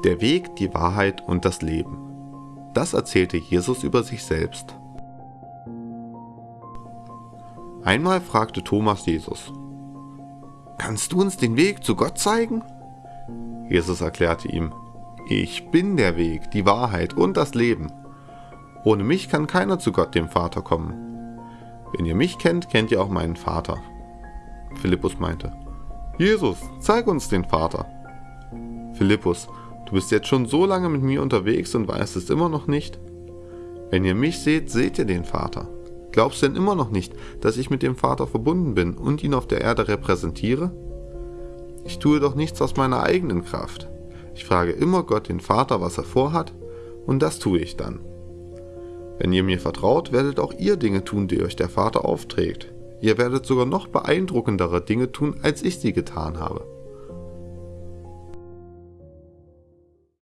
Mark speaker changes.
Speaker 1: Der Weg, die Wahrheit und das Leben. Das erzählte Jesus über sich selbst. Einmal fragte Thomas Jesus, Kannst du uns den Weg zu Gott zeigen? Jesus erklärte ihm, Ich bin der Weg, die Wahrheit und das Leben. Ohne mich kann keiner zu Gott dem Vater kommen. Wenn ihr mich kennt, kennt ihr auch meinen Vater. Philippus meinte, Jesus, zeig uns den Vater. Philippus, du bist jetzt schon so lange mit mir unterwegs und weißt es immer noch nicht? Wenn ihr mich seht, seht ihr den Vater. Glaubst du denn immer noch nicht, dass ich mit dem Vater verbunden bin und ihn auf der Erde repräsentiere? Ich tue doch nichts aus meiner eigenen Kraft. Ich frage immer Gott den Vater, was er vorhat, und das tue ich dann. Wenn ihr mir vertraut, werdet auch ihr Dinge tun, die euch der Vater aufträgt. Ihr werdet sogar noch beeindruckendere Dinge tun, als ich sie getan habe.